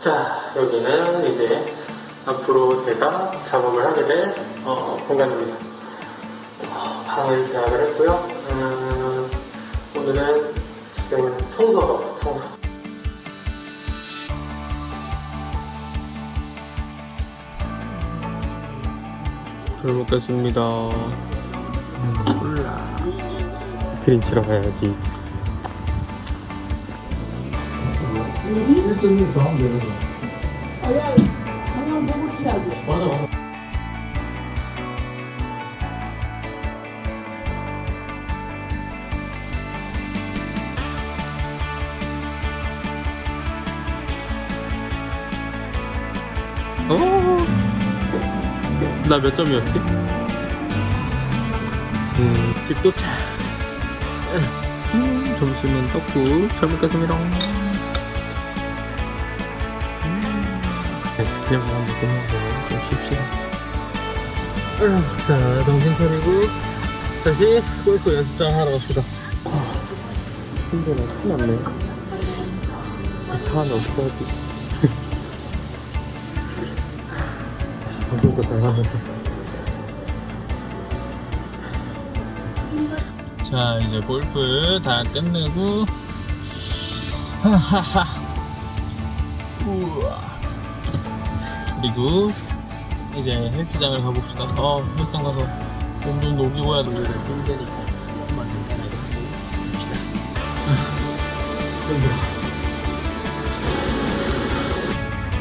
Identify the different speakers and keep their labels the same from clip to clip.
Speaker 1: 자, 여기는 이제 앞으로 제가 작업을 하게 될 어, 공간입니다. 어, 방을 계약을 했고요. 음, 오늘은 지금 청소하고 왔어요, 청소. 잘 먹겠습니다. 음, 콜라. 그림 치러 가야지.
Speaker 2: 1.1 더하면 되는 거.
Speaker 3: 아야 방금 보고 치야지.
Speaker 1: 맞아, 맞아. 어. 나몇 점이었지? 음, 집 도착. 음, 점심은 떡국 잘 먹겠습니다. 아이스크림 하나 먹으면서 좀 쉽시다. 음, 자, 정신 차리고 다시 골프 연습장 하러 갑시다. 아, 힘들어. 큰일 났네. 차 안에 없어야지. 이거 다자 이제 골프 다 끝내고 하하하 우와 그리고 이제 헬스장을 가봅시다. 어 헬스장 가서 몸 좀 녹이고 해야 되는데 힘드니까. 엄마 힘들어.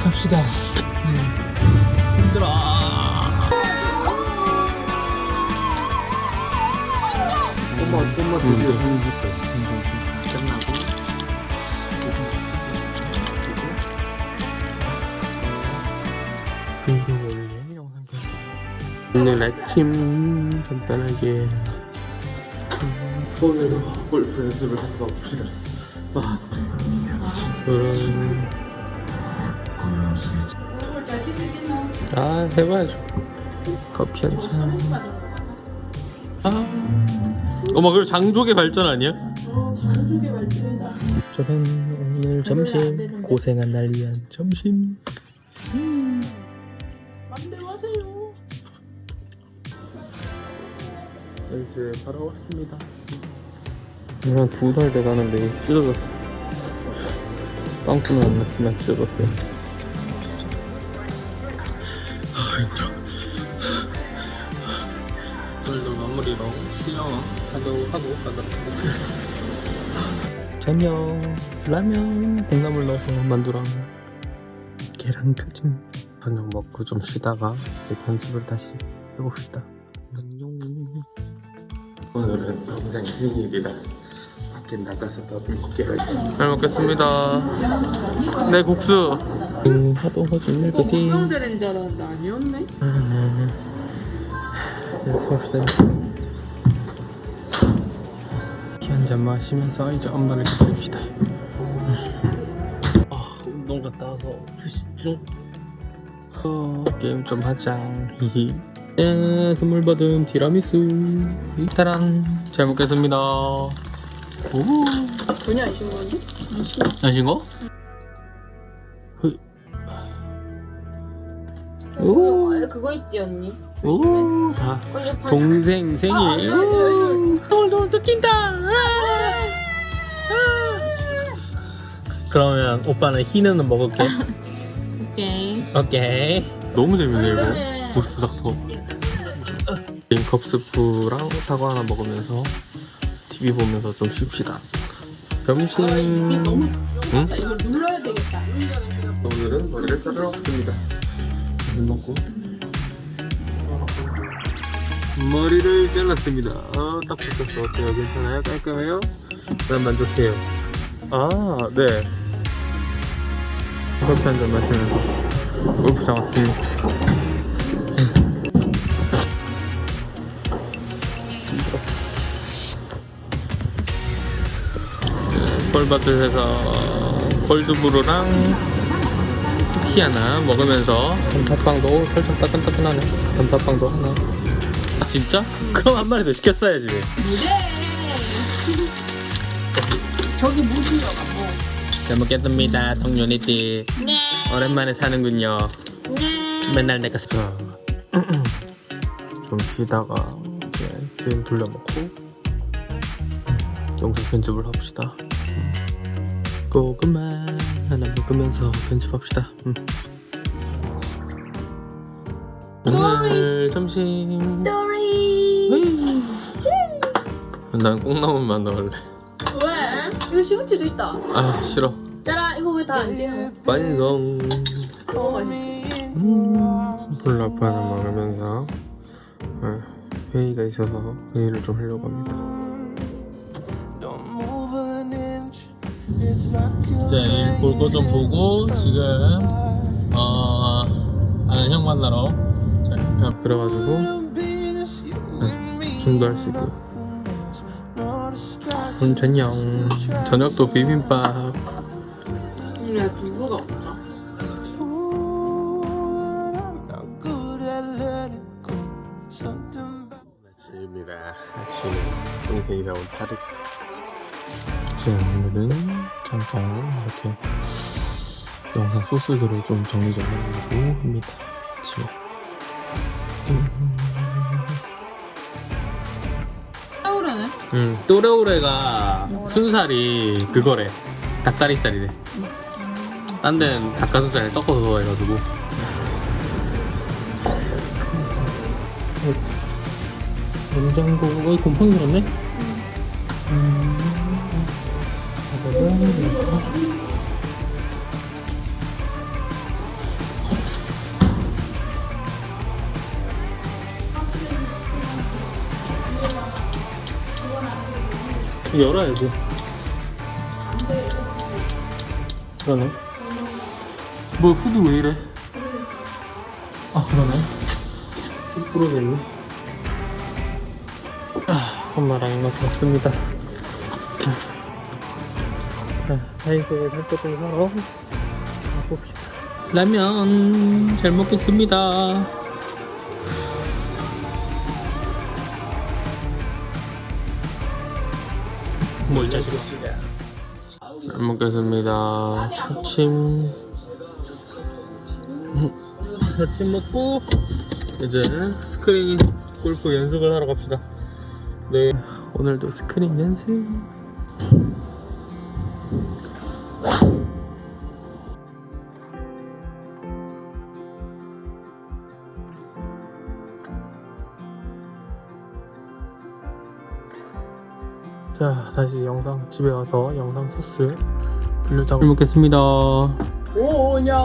Speaker 1: 갑시다 음. 힘들어
Speaker 2: 엄마, 엄마
Speaker 1: 음,
Speaker 2: 드디어
Speaker 1: 네. 오늘 아침 간단하게 손으로 골프 연습을 하러 가봅시다 아? 아 해봐야죠 커피 한잔 아 어머 그리고 장족의 발전 아니야?
Speaker 3: 어, 자연스럽게 말투다.
Speaker 1: 저는 오늘 점심 고생한 날 위한 점심 연습 하러 왔습니다. 그냥 두달 돼가는데 찢어졌어. 빵꾸는 안 났지만 찢어졌어요. 아 힘들어. 오늘도 마무리로 수영 하도 하고 가다. 저녁 라면 콩나물 넣어서 만두랑 계란 펴진 저녁 먹고 좀 쉬다가 이제 편집을 다시 해봅시다 오늘은 동생 생일이라 밖에 나가서 밥을 먹게야지. 잘 먹겠습니다. 네 국수. 음, 하도 허준 밀크티.
Speaker 3: 건강대는 줄 알았는데 아니었네.
Speaker 1: 연습합시다. 티한잔 마시면서 이제 엄마를 기다립시다. 아 운동 갔다 와서 좀 어, 게임 좀 하자. 히히 네, 선물 받은 티라미수 따란 잘 먹겠습니다 오
Speaker 3: 전혀 안 신건데? 안 신.
Speaker 1: 안신 거? 오.
Speaker 3: 그거, 그거 있지 언니.
Speaker 1: 오, 다
Speaker 3: 꼴려파.
Speaker 1: 동생 생일.
Speaker 3: 아.
Speaker 1: 오늘 너무. 아, 아. 그러면 오빠는 희는 먹을게.
Speaker 3: 오케이.
Speaker 1: 오케이. 너무 재밌네
Speaker 3: 네.
Speaker 1: 이거. 보스 닥터. 지금 컵스프랑 사과 하나 먹으면서 TV 보면서 좀 쉽시다. 점심.
Speaker 3: 아, 이게 너무
Speaker 1: 응?
Speaker 3: 나 이거 눌러야 되겠다.
Speaker 1: 오늘은 머리를 자르러 왔습니다. 밥 먹고 머리를 잘랐습니다. 어, 딱 붙었어. 어때요? 괜찮아요? 깔끔해요? 그럼 만족해요. 아, 네. 커피 한 잔 마시면서 골프장 왔습니다. 콜바트에서 콜드브루랑 쿠키 하나 먹으면서 단팥빵도 살짝 따끈따끈하네 단팥빵도 하나 아 진짜? 그럼 한 마리 더 시켰어야지
Speaker 3: 무대. 저기 뭐 들어가 뭐.
Speaker 1: 잘 먹겠습니다 동료니띠
Speaker 3: 네.
Speaker 1: 오랜만에 사는군요
Speaker 3: 네.
Speaker 1: 맨날 내가 스좀 쉬다가 이제 게임 돌려놓고 영상 편집을 합시다 고구마 하나 먹으면서 편집합시다 음. 오늘 점심
Speaker 3: 또리.
Speaker 1: 난 콩나물만 넣을래
Speaker 3: 왜? 이거 시금치도 있다.
Speaker 1: 아 싫어
Speaker 3: 짜라 이거 왜 다 안 찍어?
Speaker 1: 완성
Speaker 3: 너무 맛있어.
Speaker 1: 음, 볼라파를 먹으면서 어, 회의가 있어서 회의를 좀 하려고 합니다. 이제 볼거 좀 보고 지금 어 아는 형 만나러 자 그래가지고 네, 좀더 할수 있고 오늘 저녁 저녁도 비빔밥
Speaker 3: 근데 두부가 없다.
Speaker 1: 아침입니다. 아침에 동생이 사온 타르트. 잠깐 이렇게 영상 소스들을 좀 정리 좀 해보려고 합니다. 아침에.
Speaker 3: 서울에는?
Speaker 1: 음, 또레오레가 순살이 그거래. 닭다리살이래. 딴 데는 닭가슴살에 섞어서 해가지고. 냉장고, 어, 곰팡이 들었네? 음. 열어야지. 그러네. 뭐 후드 왜 이래? 아 그러네. 후 부러졌네. 아, 엄마랑 이만큼 왔습니다. 자, 하이소에 살것좀 사러 가봅시다. 라면 잘 먹겠습니다. 뭘 자식아? 잘 먹겠습니다. 아침 아침 먹고 이제 스크린 골프 연습을 하러 갑시다. 네, 오늘도 스크린 연습. 자, 다시 영상 집에 와서 영상 소스 분류작업 먹겠습니다.
Speaker 3: 오냐.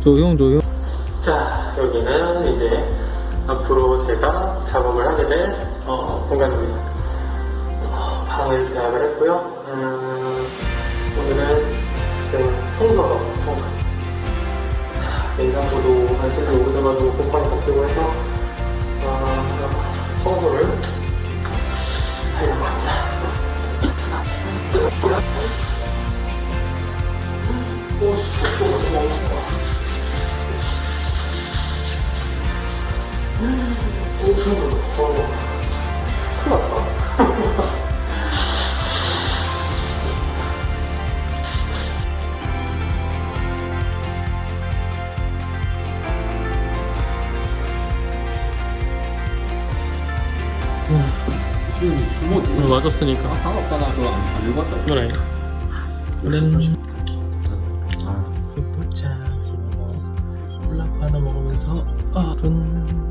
Speaker 1: 조용 조용. 자, 여기는 이제 앞으로 제가 작업을 하게 될 어, 공간입니다. 어, 방을 계약을 했고요. 음, 오늘은 지금 없어 청소. 자, 냉장고도 안쪽에 오래 어, 큰일 났다. 오늘 맞았으니까.
Speaker 2: 상관없다, 나 그거 안, 왔다.
Speaker 1: 그래. 우리는
Speaker 2: 아,
Speaker 1: 도착 집에서 콜라 하나 먹으면서 아, 전